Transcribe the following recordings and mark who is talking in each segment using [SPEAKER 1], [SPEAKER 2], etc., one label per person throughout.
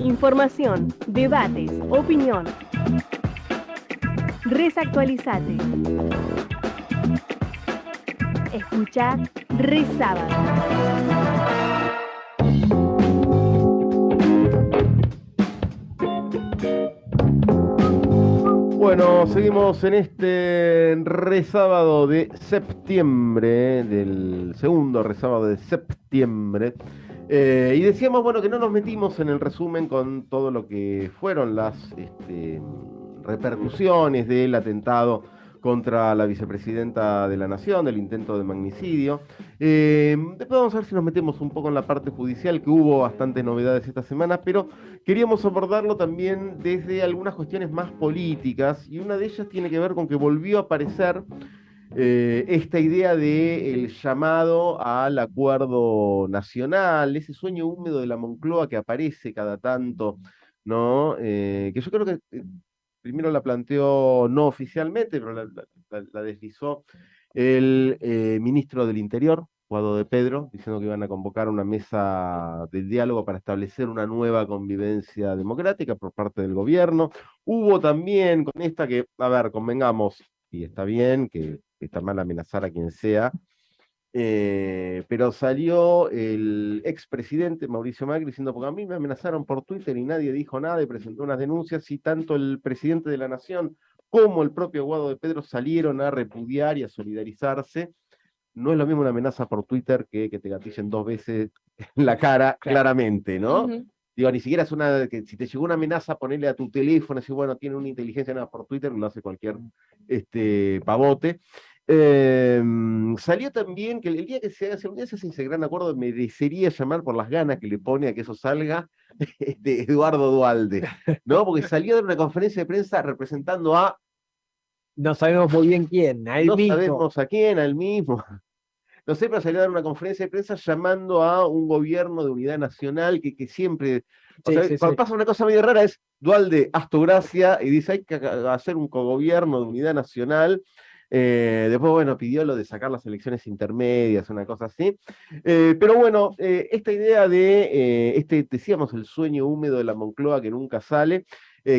[SPEAKER 1] Información, debates, opinión. Resactualizate. Escucha Resábado.
[SPEAKER 2] Bueno, seguimos en este resábado de septiembre, del segundo resábado de septiembre. Eh, y decíamos, bueno, que no nos metimos en el resumen con todo lo que fueron las este, repercusiones del atentado contra la vicepresidenta de la Nación, del intento de magnicidio. Eh, después vamos a ver si nos metemos un poco en la parte judicial, que hubo bastantes novedades esta semana, pero queríamos abordarlo también desde algunas cuestiones más políticas, y una de ellas tiene que ver con que volvió a aparecer eh, esta idea de el llamado al acuerdo nacional, ese sueño húmedo de la Moncloa que aparece cada tanto, ¿no? Eh, que yo creo que primero la planteó no oficialmente, pero la, deslizó el eh, ministro del Interior, Guado de Pedro, diciendo que iban a convocar una mesa de diálogo para establecer una nueva convivencia democrática por parte del gobierno. Hubo también con esta que, a ver, convengamos, y está bien que está mal amenazar a quien sea, eh, pero salió el expresidente Mauricio Macri diciendo, porque a mí me amenazaron por Twitter y nadie dijo nada y presentó unas denuncias y tanto el presidente de la Nación como el propio Guado de Pedro salieron a repudiar y a solidarizarse. No es lo mismo una amenaza por Twitter que que te gatillen dos veces en la cara, claramente, ¿no? Digo, ni siquiera es una, que si te llegó una amenaza, ponerle a tu teléfono, decir, bueno, tiene una inteligencia nada por Twitter, lo hace cualquier este, pavote. Em, salió también que el día que se hace, un día se hace ese gran acuerdo, merecería llamar por las ganas que le pone a que eso salga de Eduardo Dualde, ¿no? Porque salió de una conferencia de prensa representando a...
[SPEAKER 3] No sabemos muy bien quién, a él
[SPEAKER 2] no
[SPEAKER 3] mismo.
[SPEAKER 2] sabemos a quién, al mismo. No sé, pero salió a dar una conferencia de prensa llamando a un gobierno de unidad nacional que, que siempre... cuando pasa una cosa medio rara es Dualde, haz tu gracia, y dice hay que hacer un cogobierno de unidad nacional, eh, después, bueno, pidió lo de sacar las elecciones intermedias, una cosa así. Eh, pero bueno, eh, esta idea de, este, decíamos, el sueño húmedo de la Moncloa que nunca sale,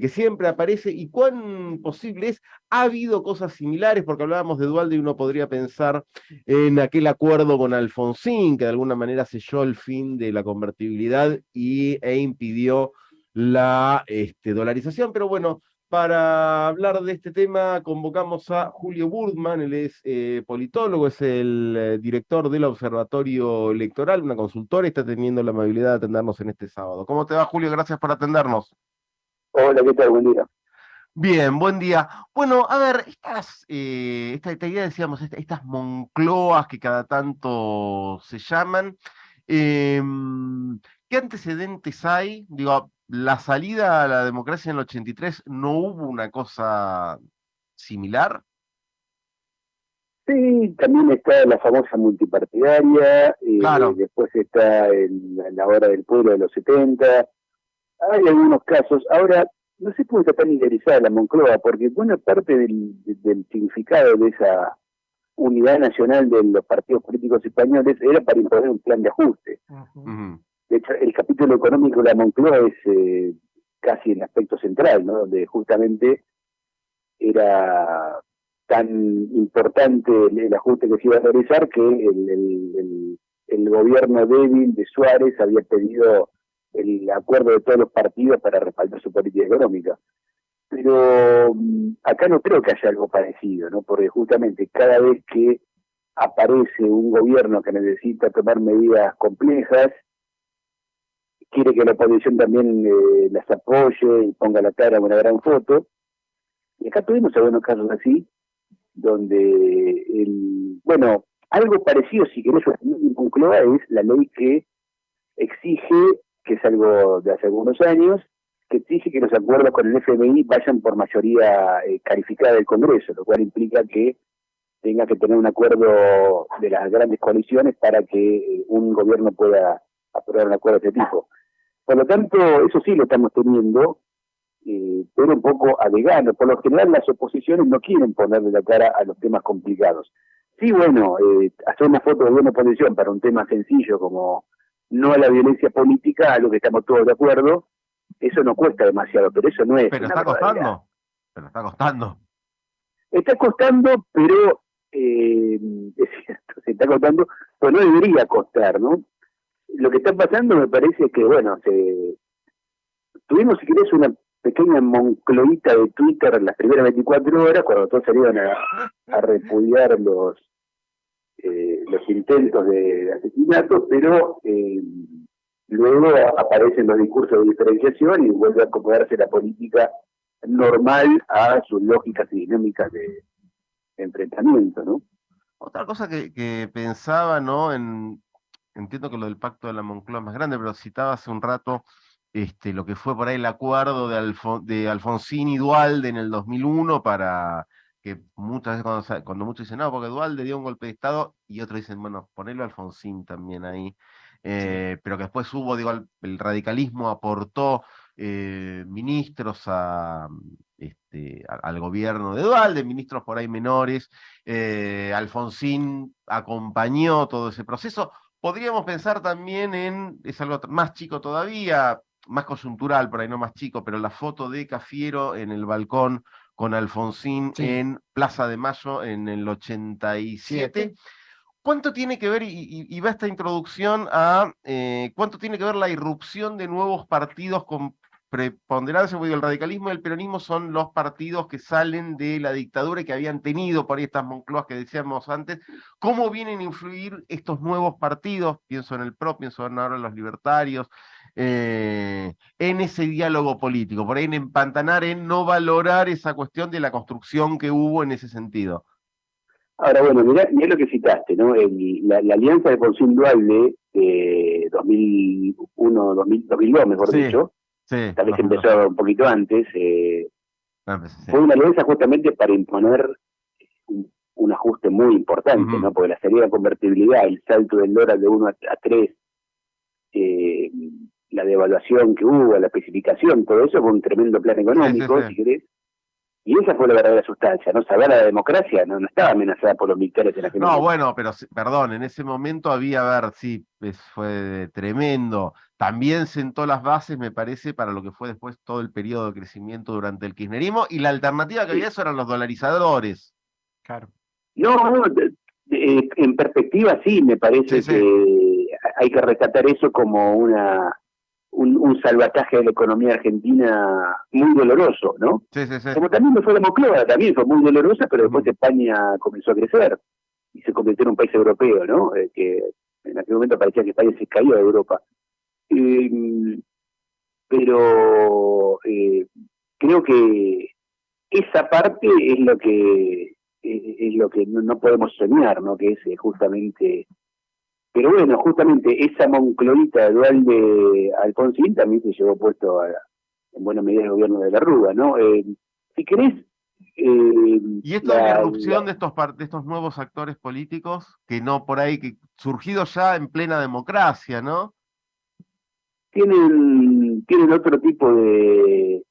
[SPEAKER 2] que siempre aparece, y cuán posible es, ha habido cosas similares, porque hablábamos de Dualde y uno podría pensar en aquel acuerdo con Alfonsín, que de alguna manera selló el fin de la convertibilidad y, e impidió la este, dolarización, pero bueno, para hablar de este tema convocamos a Julio Burdman, él es eh, politólogo, es el eh, director del Observatorio Electoral, una consultora, y está teniendo la amabilidad de atendernos en este sábado. ¿Cómo te va, Julio? Gracias por atendernos.
[SPEAKER 4] Hola, ¿qué tal? Buen día.
[SPEAKER 2] Bien, buen día. Bueno, a ver, estas, eh, esta, idea, decíamos, estas moncloas que cada tanto se llaman, em, ¿qué antecedentes hay? Digo, la salida a la democracia en el 83, ¿no hubo una cosa similar?
[SPEAKER 4] Sí, también está la famosa multipartidaria, y eh, después está la hora del pueblo de los 70, hay algunos casos. Ahora, no sé cómo está tan interesada la Moncloa, porque buena parte del, significado de esa unidad nacional de los partidos políticos españoles era para imponer un plan de ajuste. De hecho, el capítulo económico de la Moncloa es eh, casi el aspecto central, ¿no? Donde justamente era tan importante el, ajuste que se iba a realizar que el, gobierno débil de Suárez había pedido el acuerdo de todos los partidos para respaldar su política económica. Pero mm, acá no creo que haya algo parecido, ¿no? Porque justamente cada vez que aparece un gobierno que necesita tomar medidas complejas, quiere que la oposición también eh, las apoye y ponga la cara en una gran foto. Y acá tuvimos algunos casos así, donde, el, bueno, algo parecido, si querés, concluir, es la ley que exige, que es algo de hace algunos años, que exige que los acuerdos con el FMI vayan por mayoría eh, calificada del Congreso, lo cual implica que tenga que tener un acuerdo de las grandes coaliciones para que eh, un gobierno pueda aprobar un acuerdo de este tipo. Por lo tanto, eso sí lo estamos teniendo, eh, pero un poco a vegano. Por lo general, las oposiciones no quieren ponerle la cara a los temas complicados. Sí, bueno, eh, hacer una foto de buena oposición para un tema sencillo como no a la violencia política, a lo que estamos todos de acuerdo, eso no cuesta demasiado, pero eso no es.
[SPEAKER 2] Pero está costando, pero está costando.
[SPEAKER 4] Está costando, pero eh, es cierto, se está costando, pero no debería costar, ¿no? Lo que está pasando me parece que, bueno, se, tuvimos, si querés, una pequeña moncloita de Twitter en las primeras 24 horas, cuando todos salieron a, a repudiar los eh, los intentos de asesinato, pero eh, luego aparecen los discursos de diferenciación y vuelve a acomodarse la política normal a sus lógicas y dinámicas de, enfrentamiento, ¿no?
[SPEAKER 2] Otra cosa que, pensaba, ¿no? En, entiendo que lo del pacto de la Moncloa es más grande, pero citaba hace un rato este, lo que fue por ahí el acuerdo de, de Alfonsín y Dualde en el 2001 para que muchas veces cuando, muchos dicen, no, porque Dualde dio un golpe de Estado, y otros dicen, bueno, ponelo a Alfonsín también ahí, eh, pero que después hubo, digo, el, radicalismo aportó eh, ministros a, este, al gobierno de Dualde, ministros por ahí menores, eh, Alfonsín acompañó todo ese proceso. Podríamos pensar también en, es algo más chico todavía, más coyuntural, por ahí no más chico, pero la foto de Cafiero en el balcón con Alfonsín en Plaza de Mayo en el 87. ¿Cuánto tiene que ver, y, va esta introducción a, eh, cuánto tiene que ver la irrupción de nuevos partidos con preponderancia, el radicalismo y el peronismo son los partidos que salen de la dictadura y que habían tenido por ahí estas Moncloas que decíamos antes, ¿cómo vienen a influir estos nuevos partidos? Pienso en el PRO, pienso ahora en los libertarios, eh, en ese diálogo político, por ahí en empantanar, en no valorar esa cuestión de la construcción que hubo en ese sentido.
[SPEAKER 4] Ahora, bueno, mirá, lo que citaste, ¿no? la, alianza de Porcín Dualde de 2001, 2002, mejor dicho, tal vez empezó un poquito antes, eh, ah, pues, fue una alianza justamente para imponer un, ajuste muy importante, ¿no? Porque la salida de convertibilidad, el salto del dólar de 1 a, 3, eh, la devaluación que hubo, la especificación, todo eso fue un tremendo plan económico, si querés. Y esa fue la verdadera sustancia, ¿no? Saber la democracia no, estaba amenazada por los militares en la
[SPEAKER 2] No, bueno, pero perdón, en ese momento había, a ver, sí, fue tremendo. También sentó las bases, me parece, para lo que fue después todo el periodo de crecimiento durante el kirchnerismo, y la alternativa que había eso eran los dolarizadores.
[SPEAKER 4] Claro. No, en perspectiva sí, me parece que hay que rescatar eso como una un, salvataje de la economía argentina muy doloroso, ¿no?
[SPEAKER 2] Sí, sí, sí.
[SPEAKER 4] Como también me fue la también fue muy dolorosa, pero después España comenzó a crecer y se convirtió en un país europeo, ¿no? Eh, que en aquel momento parecía que España se caía de Europa. pero eh, creo que esa parte es lo que es, lo que no, podemos soñar, ¿no? Que es eh, justamente pero bueno, justamente esa moncloita dual de Alfonsín también se llevó puesto en buena medida el gobierno de la Rúa, ¿no? Eh, si querés...
[SPEAKER 2] Eh, y esto de la irrupción de estos, de estos nuevos actores políticos, que no por ahí, que surgidos ya en plena democracia, ¿no?
[SPEAKER 4] Tienen, tienen otro tipo de,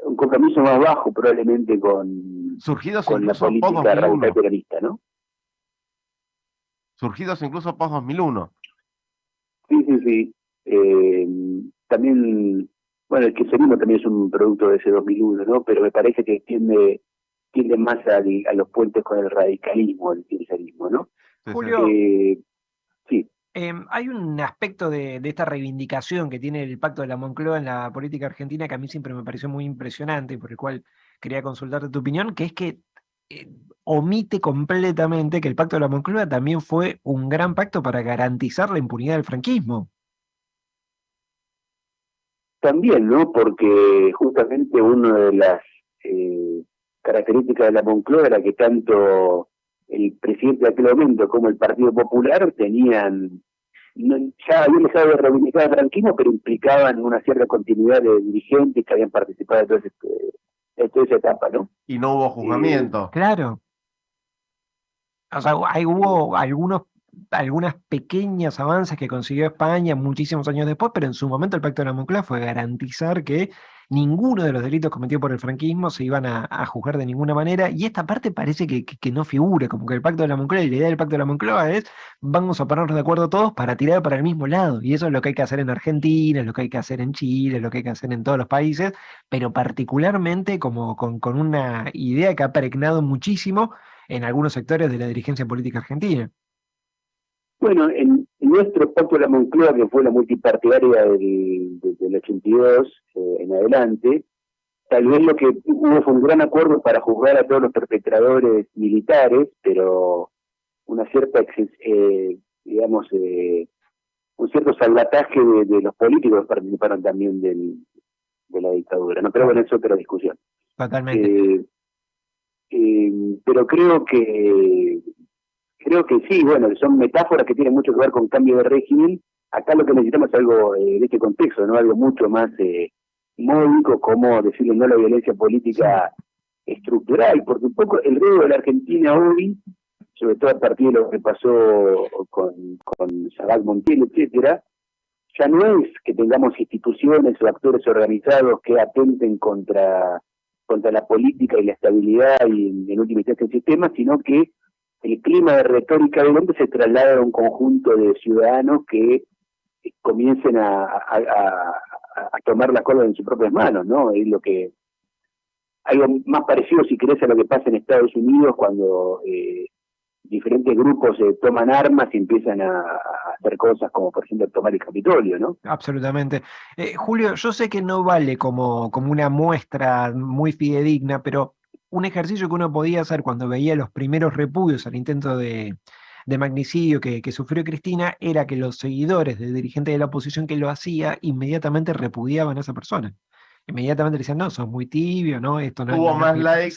[SPEAKER 4] un compromiso más bajo probablemente con,
[SPEAKER 2] surgidos
[SPEAKER 4] con la política radical peronista, ¿no?
[SPEAKER 2] Surgidos incluso post-2001.
[SPEAKER 4] Sí, sí, sí. Eh, también, bueno, el kirchnerismo también es un producto de ese 2001, ¿no? Pero me parece que tiende, tiende más a, los puentes con el radicalismo, el kirchnerismo, ¿no?
[SPEAKER 3] Julio, eh, sí. Em, hay un aspecto de, esta reivindicación que tiene el Pacto de la Moncloa en la política argentina que a mí siempre me pareció muy impresionante, por el cual quería consultarte tu opinión, que es que omite completamente que el pacto de la Moncloa también fue un gran pacto para garantizar la impunidad del franquismo.
[SPEAKER 4] También, ¿no? Porque justamente una de las eh, características de la Moncloa era que tanto el presidente de aquel momento como el Partido Popular tenían, ya habían dejado de reivindicar el franquismo, pero implicaban una cierta continuidad de dirigentes que habían participado de todo ese, esa etapa, ¿no?
[SPEAKER 2] Y no hubo juzgamiento.
[SPEAKER 3] Eh, claro. O sea, hay, hubo algunos, algunas pequeñas avances que consiguió España muchísimos años después, pero en su momento el Pacto de la Moncloa fue garantizar que ninguno de los delitos cometidos por el franquismo se iban a, juzgar de ninguna manera, y esta parte parece que, no figura, como que el pacto de la Moncloa, y la idea del pacto de la Moncloa es, vamos a ponernos de acuerdo todos para tirar para el mismo lado, y eso es lo que hay que hacer en Argentina, es lo que hay que hacer en Chile, es lo que hay que hacer en todos los países, pero particularmente como con, con una idea que ha pregnado muchísimo en algunos sectores de la dirigencia política argentina.
[SPEAKER 4] Bueno, en nuestro pacto de la Moncloa, que fue la multipartidaria del, del 82 eh, en adelante, tal vez lo que hubo fue un gran acuerdo para juzgar a todos los perpetradores militares, pero una cierta, eh, digamos, eh, un cierto salvataje de, los políticos que participaron también del, de la dictadura. No, pero bueno, es otra discusión.
[SPEAKER 3] Totalmente.
[SPEAKER 4] pero creo que creo que sí, bueno, son metáforas que tienen mucho que ver con cambio de régimen. Acá lo que necesitamos es algo eh, de este contexto, ¿no? Algo mucho más eh, módico, como decirle no a la violencia política estructural, porque un poco el riesgo de la Argentina hoy, sobre todo a partir de lo que pasó con, con Montiel, etcétera, ya no es que tengamos instituciones o actores organizados que atenten contra contra la política y la estabilidad y en última instancia el sistema, sino que el clima de retórica de hombre se traslada a un conjunto de ciudadanos que comiencen a, tomar la cola en sus propias manos, ¿no? Es lo que algo más parecido, si querés, a lo que pasa en Estados Unidos cuando eh, diferentes grupos se toman armas y empiezan a, hacer cosas como, por ejemplo, tomar el Capitolio, ¿no?
[SPEAKER 3] Absolutamente. Eh, Julio, yo sé que no vale como, como una muestra muy fidedigna, pero un ejercicio que uno podía hacer cuando veía los primeros repudios al intento de, magnicidio que, sufrió Cristina era que los seguidores del dirigente de la oposición que lo hacía inmediatamente repudiaban a esa persona. Inmediatamente decían, no, son muy tibio, ¿no? Esto no
[SPEAKER 2] Hubo más likes,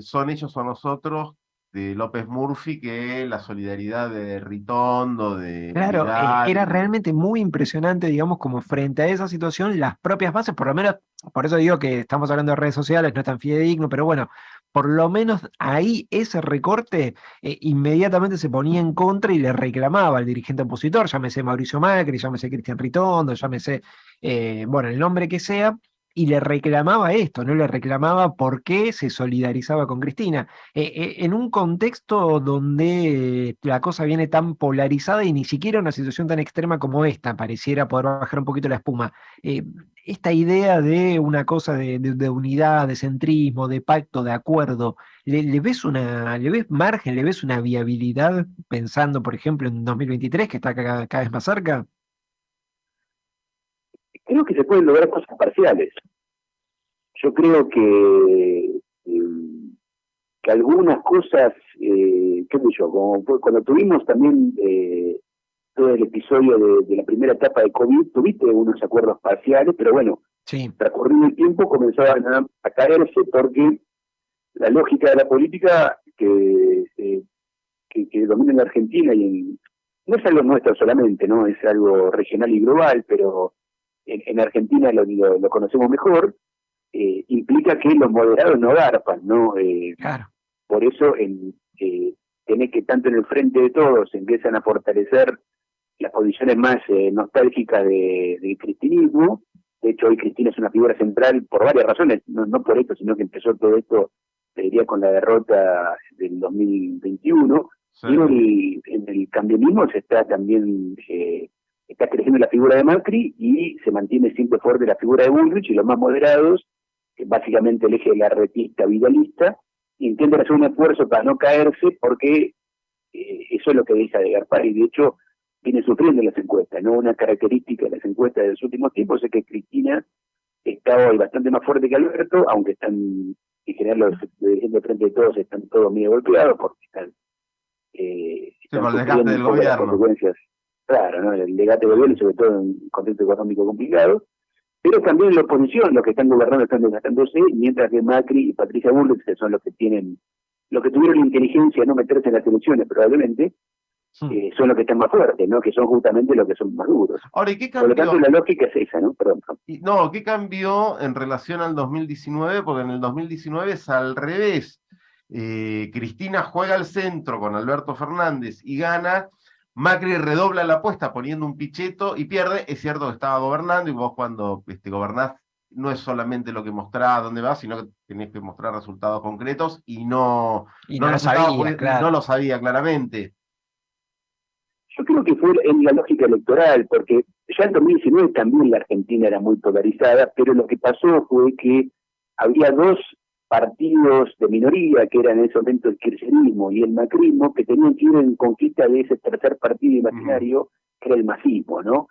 [SPEAKER 2] son ellos o nosotros, de López Murphy que la solidaridad de Ritondo, de...
[SPEAKER 3] Claro, eh, era realmente muy impresionante, digamos, como frente a esa situación, las propias bases, por lo menos, por eso digo que estamos hablando de redes sociales, no es tan fidedigno, pero bueno, por lo menos ahí ese recorte eh, inmediatamente se ponía en contra y le reclamaba al dirigente opositor, llámese Mauricio Macri, llámese Cristian Ritondo, llámese, eh, bueno, el nombre que sea, y le reclamaba esto, no le reclamaba por qué se solidarizaba con Cristina. Eh, eh, en un contexto donde la cosa viene tan polarizada y ni siquiera una situación tan extrema como esta, pareciera poder bajar un poquito la espuma. Eh, esta idea de una cosa de, unidad, de centrismo, de pacto, de acuerdo, ¿le, ves una, ¿le ves margen, le ves una viabilidad pensando, por ejemplo, en 2023, que está cada vez más cerca?
[SPEAKER 4] Creo que se pueden lograr cosas parciales. Yo creo que, eh, que algunas cosas, eh, qué sé yo, como cuando tuvimos también eh, todo el episodio de, la primera etapa de COVID, tuviste unos acuerdos parciales, pero bueno,
[SPEAKER 3] sí.
[SPEAKER 4] transcurrido el tiempo comenzaban a, caerse porque la lógica de la política que, que, que domina en la Argentina y en, no es algo nuestro solamente, ¿no? Es algo regional y global, pero en, Argentina lo, lo, conocemos mejor, eh, implica que los moderados no garpan, ¿no?
[SPEAKER 3] Eh, claro.
[SPEAKER 4] Por eso en, eh, tenés que tanto en el frente de todos empiezan a fortalecer las posiciones más eh, nostálgicas de, del cristinismo. De hecho, hoy Cristina es una figura central por varias razones, no, no por esto, sino que empezó todo esto, te diría, con la derrota del 2021. Y en el, cambianismo se está también eh, está creciendo la figura de Macri y se mantiene siempre fuerte la figura de Bullrich y los más moderados, que básicamente el eje de la retista vidalista, intentan hacer un esfuerzo para no caerse porque eh, eso es lo que dice de y De hecho, viene sufriendo las encuestas. no Una característica de las encuestas de los últimos tiempos es que Cristina está hoy bastante más fuerte que Alberto, aunque están, en general los dirigentes de frente de todos están todos medio golpeados porque están,
[SPEAKER 2] eh, están del gobierno.
[SPEAKER 4] consecuencias Claro, ¿no? el legate gobierno, sobre todo en un contexto económico complicado, pero también la oposición, los que están gobernando están desgastándose, mientras que Macri y Patricia Bullrich, que son los que tienen, los que tuvieron la inteligencia de no meterse en las elecciones probablemente, hmm. eh, son los que están más fuertes, ¿no? Que son justamente los que son más duros.
[SPEAKER 2] Ahora, ¿y qué cambió?
[SPEAKER 4] Por lo tanto, la lógica es esa, ¿no? Perdón.
[SPEAKER 2] no, ¿qué cambió en relación al 2019? Porque en el 2019 es al revés. Eh, Cristina juega al centro con Alberto Fernández y gana, Macri redobla la apuesta poniendo un picheto y pierde. Es cierto que estaba gobernando y vos cuando este, gobernás no es solamente lo que mostrás dónde vas, sino que tenés que mostrar resultados concretos y no,
[SPEAKER 3] no, lo sabía,
[SPEAKER 2] no lo sabía claramente.
[SPEAKER 4] Yo creo que fue en la lógica electoral, porque ya en 2019 también la Argentina era muy polarizada, pero lo que pasó fue que había dos partidos de minoría, que eran en ese momento el kirchnerismo y el macrismo, que tenían que ir en conquista de ese tercer partido imaginario, que era el masismo, ¿no?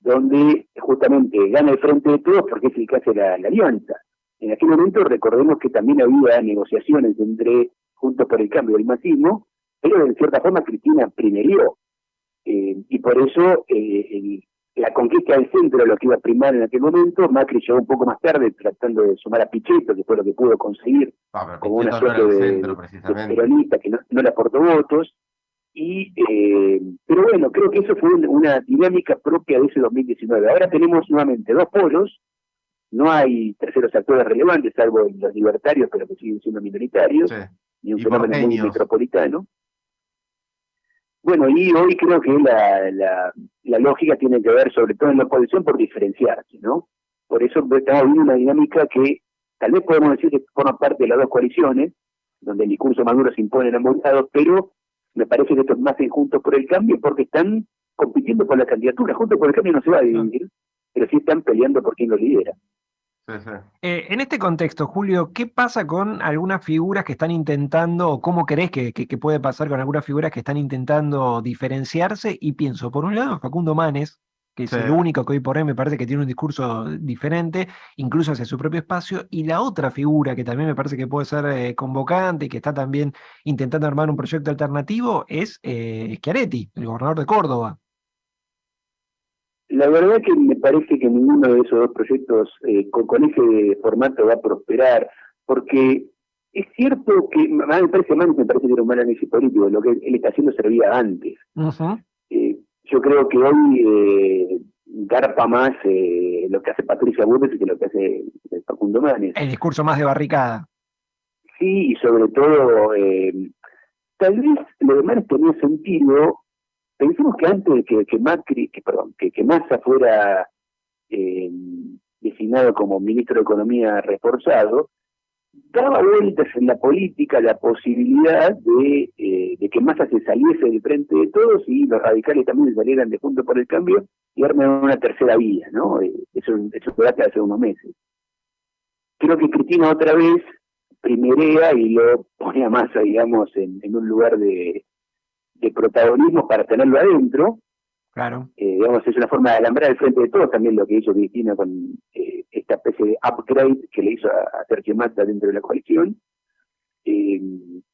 [SPEAKER 4] Donde justamente gana el frente de todos porque es el que hace la, alianza. En aquel momento recordemos que también había negociaciones entre Juntos por el Cambio y el masismo, pero en cierta forma Cristina primerió. Eh, y por eso eh, la conquista del centro, lo que iba a primar en aquel momento, Macri llegó un poco más tarde tratando de sumar a Pichetto, que fue lo que pudo conseguir,
[SPEAKER 2] ah,
[SPEAKER 4] como una suerte de, peronista que no, le aportó votos. Y, eh, pero bueno, creo que eso fue una dinámica propia de ese 2019. Ahora tenemos nuevamente dos polos, no hay terceros actores relevantes, salvo los libertarios, pero que siguen siendo minoritarios, ni un fenómeno muy metropolitano. Bueno, y hoy creo que la, la, lógica tiene que ver, sobre todo en la oposición, por diferenciarse, ¿no? Por eso estamos viendo una dinámica que tal vez podemos decir que forma parte de las dos coaliciones, donde el discurso Maduro se impone en ambos lados, pero me parece que estos más Juntos por el Cambio porque están compitiendo por la candidatura. Juntos por el Cambio no se va a dividir, pero sí están peleando por quién lo lidera.
[SPEAKER 3] Eh, en este contexto, Julio, ¿qué pasa con algunas figuras que están intentando, o cómo crees que, puede pasar con algunas figuras que están intentando diferenciarse? Y pienso, por un lado, Facundo Manes, que es el único que hoy por hoy me parece que tiene un discurso diferente, incluso hacia su propio espacio, y la otra figura que también me parece que puede ser eh, convocante y que está también intentando armar un proyecto alternativo es eh, Schiaretti, el gobernador de Córdoba.
[SPEAKER 4] La verdad que me parece que ninguno de esos dos proyectos eh, con, ese formato va a prosperar, porque es cierto que, me parece más, me parece que era un mal análisis político, lo que él está haciendo servía antes. Eh, yo creo que hoy eh, garpa más eh, lo que hace Patricia Burles que lo que hace Facundo Manes.
[SPEAKER 3] El discurso más de barricada.
[SPEAKER 4] Sí, y sobre todo, tal vez lo de Manes tenía sentido Pensemos que antes de que, Macri, que, perdón, que, que Massa fuera eh, designado como ministro de Economía reforzado, daba vueltas en la política la posibilidad de, eh, de que Massa se saliese del frente de todos y los radicales también salieran de junto por el cambio y armen una tercera vía, ¿no? Eh, eso, eso fue hace unos meses. Creo que Cristina otra vez primerea y lo pone a Massa, digamos, en un lugar de, de protagonismo para tenerlo adentro.
[SPEAKER 3] Claro.
[SPEAKER 4] Eh, digamos, es una forma de alambrar el frente de todos también lo que hizo Cristina con eh, esta especie de upgrade que le hizo a, Sergio Massa dentro de la coalición. Eh,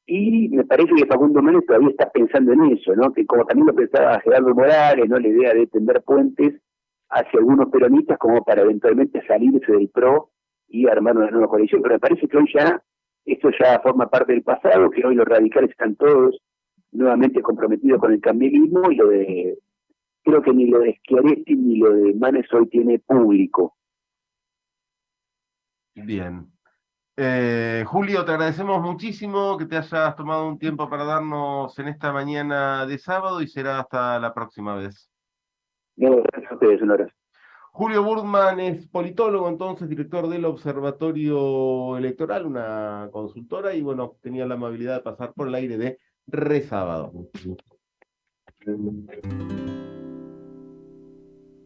[SPEAKER 4] y me parece que Facundo Méndez todavía está pensando en eso, ¿no? Que como también lo pensaba Gerardo Morales, ¿no? La idea de tender puentes hacia algunos peronistas como para eventualmente salirse del PRO y armar una nueva coalición. Pero me parece que hoy ya, esto ya forma parte del pasado, que hoy los radicales están todos nuevamente comprometido con el cambialismo y lo de, creo que ni lo de Schiaretti ni lo de Manes hoy tiene público.
[SPEAKER 2] Bien. Eh, Julio, te agradecemos muchísimo que te hayas tomado un tiempo para darnos en esta mañana de sábado y será hasta la próxima vez.
[SPEAKER 4] gracias a ustedes, un
[SPEAKER 2] Julio Burdman es politólogo, entonces director del Observatorio Electoral, una consultora, y bueno, tenía la amabilidad de pasar por el aire de resábado.